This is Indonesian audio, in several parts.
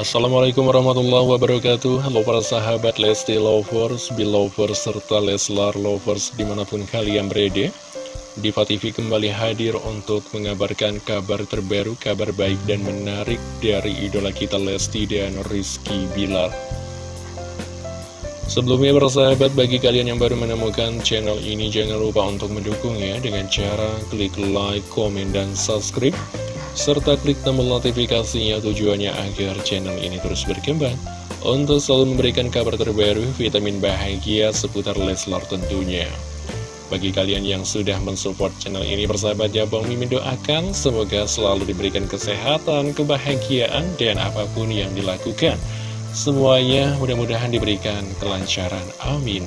Assalamualaikum warahmatullahi wabarakatuh. Halo para sahabat Lesti Lovers, Belovers, serta Leslar Lovers di mana pun kalian berada. Diva TV kembali hadir untuk mengabarkan kabar terbaru, kabar baik dan menarik dari idola kita Lesti dan Rizky Bilar. Sebelumnya bersahabat bagi kalian yang baru menemukan channel ini jangan lupa untuk mendukungnya dengan cara klik like, komen, dan subscribe serta klik tombol notifikasinya tujuannya agar channel ini terus berkembang untuk selalu memberikan kabar terbaru, vitamin bahagia seputar Leslar tentunya. Bagi kalian yang sudah mensupport channel ini bersahabat ya Bang Mimin doakan semoga selalu diberikan kesehatan, kebahagiaan, dan apa pun yang dilakukan. Semuanya mudah-mudahan diberikan kelancaran. Amin.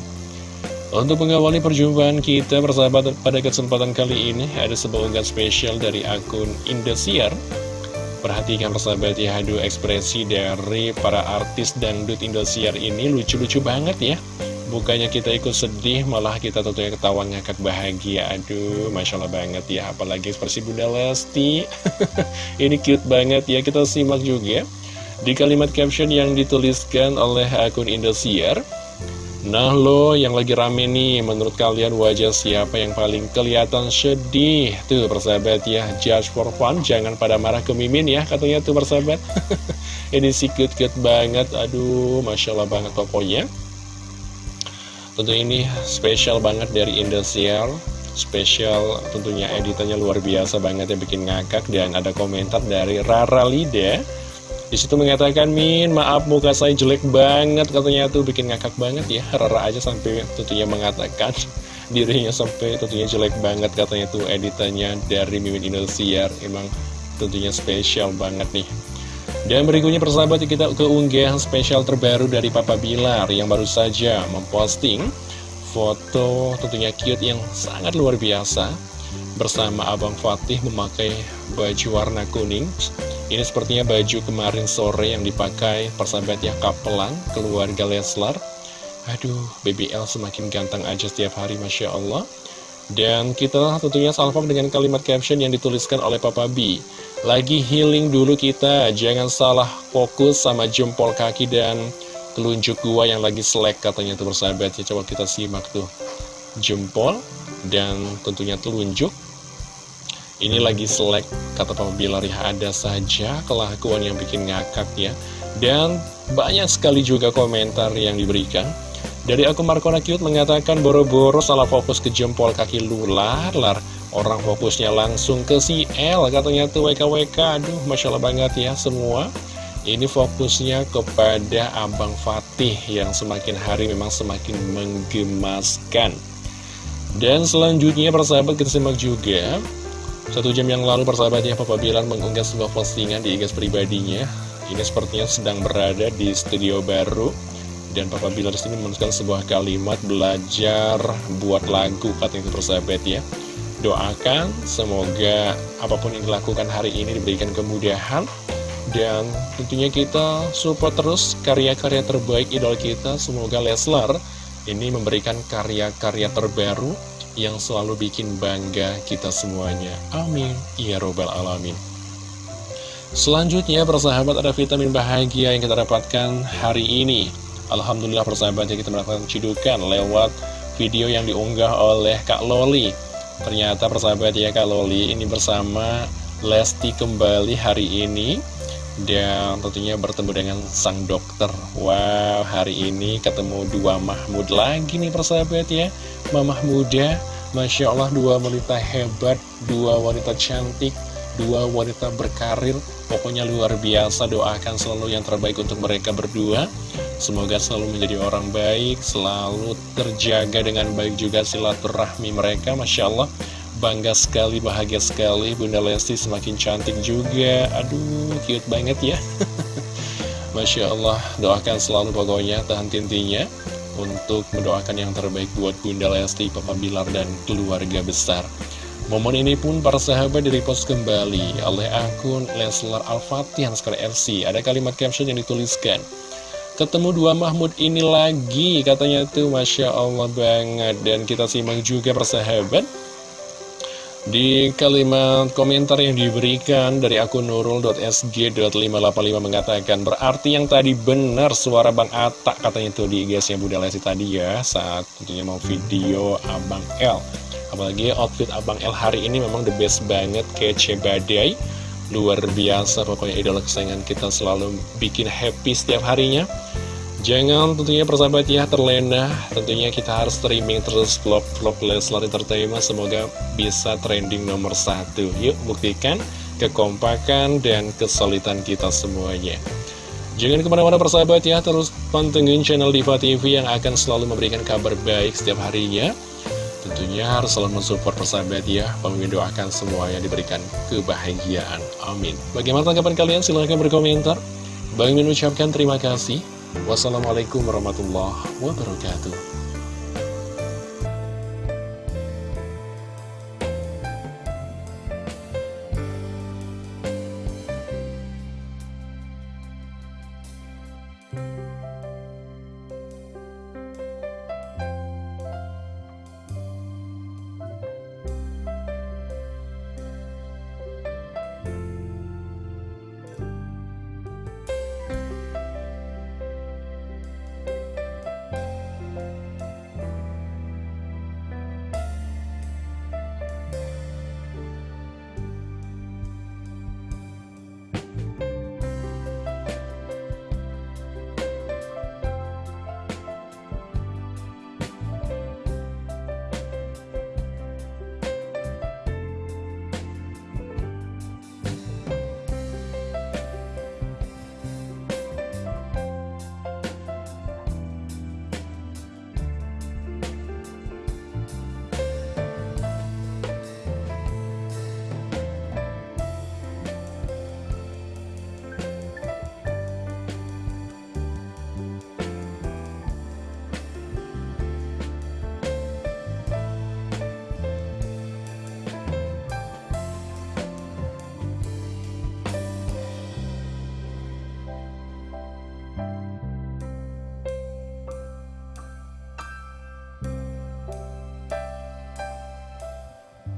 Untuk mengawali perjumpaan kita bersahabat pada kesempatan kali ini Ada sebuah unggahan spesial dari akun Indosiar. Perhatikan persahabat ya, aduh ekspresi dari para artis dangdut Indosiar ini lucu-lucu banget ya. Bukannya kita ikut sedih, malah kita tentunya ketawa ngakak bahagia. Aduh, Masya Allah banget ya, apalagi ekspresi Bunda Lesti. Ini cute banget ya, kita simak juga Di kalimat caption yang dituliskan oleh akun Indosiar Nah lo yang lagi rame nih, menurut kalian wajah siapa yang paling kelihatan sedih? Tuh persahabat ya, judge for fun, jangan pada marah ke Mimin ya, katanya tuh persahabat. Ini sih cute-cute banget, aduh Masya Allah banget pokoknya. Tentu ini spesial banget dari Indosiar, spesial tentunya editannya luar biasa banget ya, bikin ngakak. Dan ada komentar dari Rara Lida. Di situ mengatakan, Min, maaf muka saya jelek banget, katanya tuh bikin ngakak banget ya. Rara aja sampai tentunya mengatakan dirinya sampai tentunya jelek banget, katanya tuh editannya dari Mimin Indosiar. Emang tentunya spesial banget nih. Dan berikutnya persahabat kita ke unggahan spesial terbaru dari Papa Bilar yang baru saja memposting foto tentunya cute yang sangat luar biasa bersama Abang Fatih memakai baju warna kuning ini sepertinya baju kemarin sore yang dipakai persahabat ya kapelan keluarga Leslar. Aduh, BBL semakin ganteng aja setiap hari, Masya Allah. Dan kita tentunya salvam dengan kalimat caption yang dituliskan oleh Papa B. Lagi healing dulu kita, jangan salah fokus sama jempol kaki dan telunjuk gua yang lagi selek katanya tuh bersahabat ya. Coba kita simak tuh. Jempol dan tentunya telunjuk ini lagi selek, kata Papa Bilar ya, ada saja kelakuan yang bikin ngakak ya. Dan banyak sekali juga komentar yang diberikan. Dari akun Markona Cute mengatakan boro-boro salah fokus ke jempol kaki lular, lar. Orang fokusnya langsung ke si L, katanya tuh WKWK. Aduh, Masya Allah banget ya semua. Ini fokusnya kepada Abang Fatih yang semakin hari memang semakin menggemaskan. Dan selanjutnya persahabat kita simak juga satu jam yang lalu persahabatnya Papa Bilar mengunggah sebuah postingan di IG pribadinya. Ini sepertinya sedang berada di studio baru. Dan Papa Bilar sini menuliskan sebuah kalimat belajar buat lagu katanya persahabat ya Doakan semoga apa pun yang dilakukan hari ini diberikan kemudahan. Dan tentunya kita support terus karya-karya terbaik idol kita. Semoga Leslar ini memberikan karya-karya terbaru yang selalu bikin bangga kita semuanya. Amin. Ya Robbal Alamin. Selanjutnya, persahabat ada vitamin bahagia yang kita dapatkan hari ini. Alhamdulillah persahabatnya kita mendapatkan cidukan lewat video yang diunggah oleh Kak Loli. Ternyata persahabat ya Kak Loli ini bersama Lesti kembali hari ini dan tentunya bertemu dengan sang dokter. Wow, hari ini ketemu dua Mahmud lagi nih persahabat ya. Mamah muda, Masya Allah dua wanita hebat, dua wanita cantik, dua wanita berkarir. Pokoknya luar biasa, doakan selalu yang terbaik untuk mereka berdua. Semoga selalu menjadi orang baik, selalu terjaga dengan baik juga silaturahmi mereka Masya Allah Bangga sekali, bahagia sekali. Bunda Lesti semakin cantik juga. Aduh, cute banget ya. Masya Allah, doakan selalu pokoknya tahan tintinya. Untuk mendoakan yang terbaik buat Bunda Lesti, Papa Bilar, dan keluarga besar. Momen ini pun para sahabat direpost kembali oleh akun Leslar Al-Fatih sekali FC Ada kalimat caption yang dituliskan Ketemu dua Mahmud ini lagi katanya tuh. Masya Allah banget. Dan kita simak juga persahabat Di kalimat komentar yang diberikan dari akun nurul.sg.585 mengatakan Berarti yang tadi benar suara Bang Atta katanya tuh di IG-nya Bunda Lesti tadi ya Saat tentunya mau video Abang L. Apalagi outfit Abang L hari ini memang the best banget kece badai Luar biasa. Pokoknya idola kesayangan kita selalu bikin happy setiap harinya Jangan tentunya persahabat ya terlena. Tentunya kita harus streaming terus vlog-vlog Leslar Entertainment. Semoga bisa trending nomor satu. Yuk buktikan kekompakan dan kesulitan kita semuanya. Jangan ke mana-mana persahabat ya. Terus pantengin channel Diva TV yang akan selalu memberikan kabar baik setiap harinya. Tentunya harus selalu mensupport persahabat ya. Pemimpin doakan semuanya diberikan kebahagiaan. Amin. Bagaimana tanggapan kalian? Silahkan berkomentar. Bang mengucapkan terima kasih Wassalamualaikum warahmatullahi wabarakatuh